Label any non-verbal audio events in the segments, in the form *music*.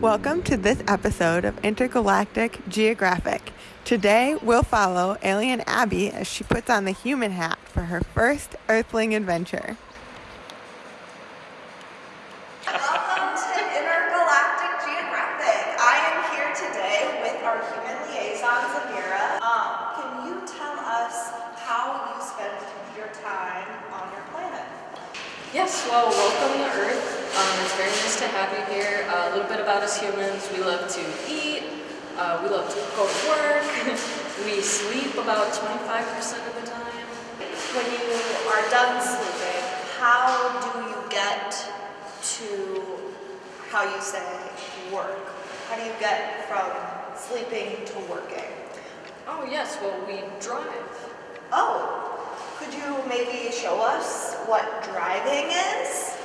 Welcome to this episode of Intergalactic Geographic. Today we'll follow alien Abby as she puts on the human hat for her first Earthling adventure. Welcome to Intergalactic Geographic. I am here today with our human liaison, Zamira. Um, can you tell us how you spend your time on your planet? Yes, well, welcome to Earth. Um, it's very nice to have you here. Uh, a little bit about us humans. We love to eat. Uh, we love to go to work. *laughs* we sleep about 25% of the time. When you are done sleeping, how do you get to how you say work? How do you get from sleeping to working? Oh, yes, well, we drive. Oh, could you maybe show us what driving is?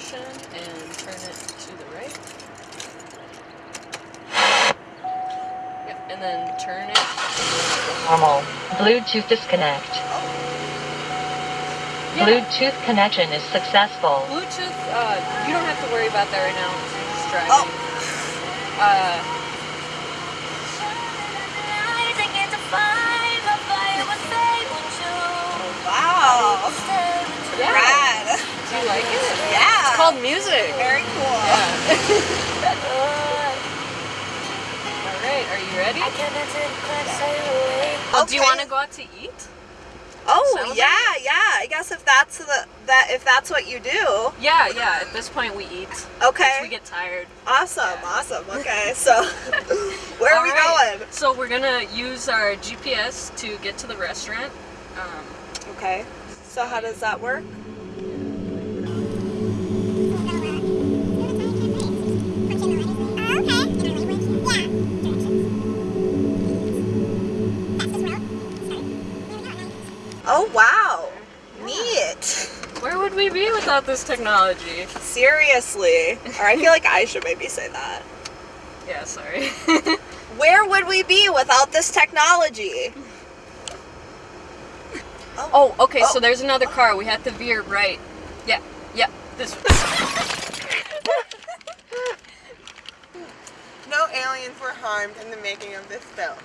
Ignition and turn it to the right. Yep, and then turn it. Normal. Bluetooth disconnect. Yeah. Bluetooth connection is successful. Bluetooth, uh, you don't have to worry about that right now. Just driving. Oh. Uh, called music. Very cool. Yeah. *laughs* All right, are you ready? Well, Do you want to go out to eat? Oh Sounds yeah, yeah. I guess if that's the that if that's what you do. Yeah, yeah. At this point, we eat. Okay. We get tired. Awesome, awesome. *laughs* Okay, so *laughs* where are All we right, going? So we're gonna use our GPS to get to the restaurant. Um, Okay. So how does that work? Oh wow. Neat. where would we be without this technology? Seriously. Or I feel like I should maybe say that. Yeah, sorry. *laughs* Where would we be without this technology? oh, okay. So Oh. there's another car. We have to veer right. Yeah, yeah. This. *laughs* No aliens were harmed in the making of this film.